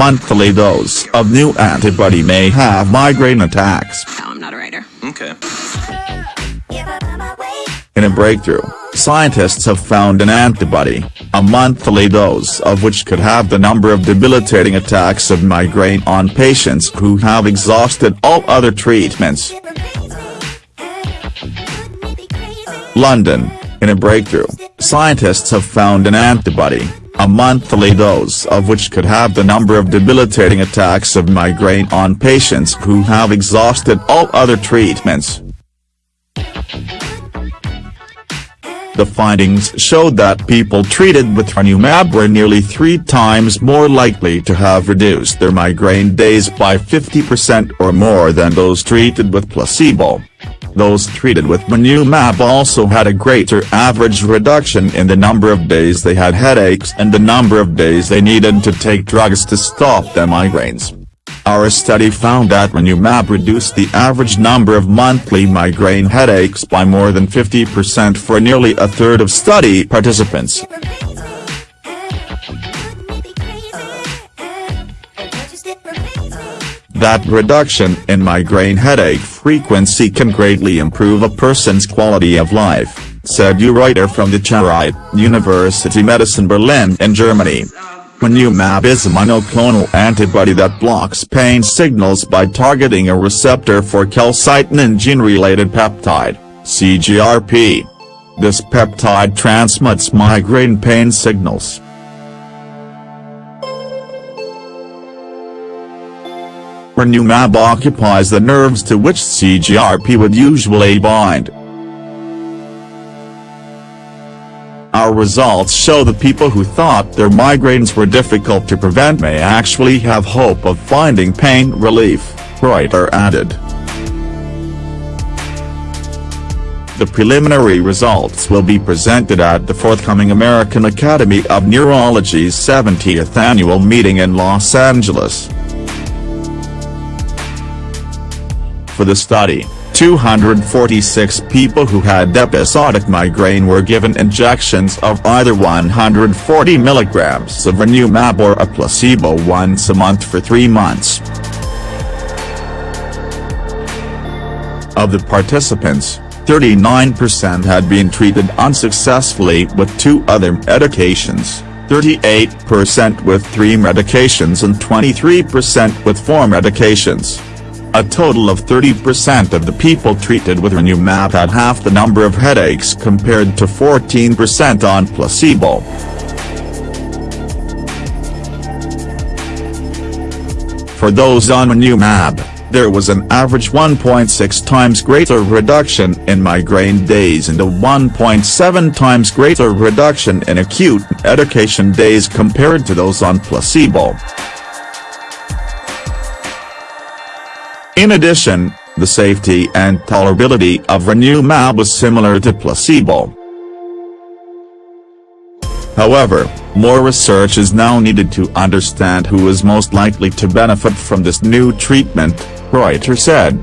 monthly dose of new antibody may have migraine attacks. No, I'm not a writer. Okay. In a breakthrough, scientists have found an antibody, a monthly dose of which could have the number of debilitating attacks of migraine on patients who have exhausted all other treatments. London, in a breakthrough, scientists have found an antibody, a monthly dose of which could have the number of debilitating attacks of migraine on patients who have exhausted all other treatments. The findings showed that people treated with erenumab were nearly three times more likely to have reduced their migraine days by 50% or more than those treated with placebo. Those treated with erenumab also had a greater average reduction in the number of days they had headaches and the number of days they needed to take drugs to stop their migraines. Our study found that erenumab reduced the average number of monthly migraine headaches by more than 50% for nearly a third of study participants. That reduction in migraine headache frequency can greatly improve a person's quality of life, said Uwe Reuter from the Charité University Medicine Berlin in Germany. Erenumab is a monoclonal antibody that blocks pain signals by targeting a receptor for calcitonin gene-related peptide, CGRP. This peptide transmits migraine pain signals. Erenumab occupies the nerves to which CGRP would usually bind. Our results show that people who thought their migraines were difficult to prevent may actually have hope of finding pain relief, Reuter added. The preliminary results will be presented at the forthcoming American Academy of Neurology's 70th annual meeting in Los Angeles. For the study, 246 people who had episodic migraine were given injections of either 140 mg of erenumab or a placebo once a month for three months. Of the participants, 39% had been treated unsuccessfully with two other medications, 38% with three medications and 23% with four medications. A total of 30% of the people treated with erenumab had half the number of headaches compared to 14% on placebo. For those on erenumab, there was an average 1.6 times greater reduction in migraine days and a 1.7 times greater reduction in acute medication days compared to those on placebo. In addition, the safety and tolerability of erenumab was similar to placebo. However, more research is now needed to understand who is most likely to benefit from this new treatment, Reuter said.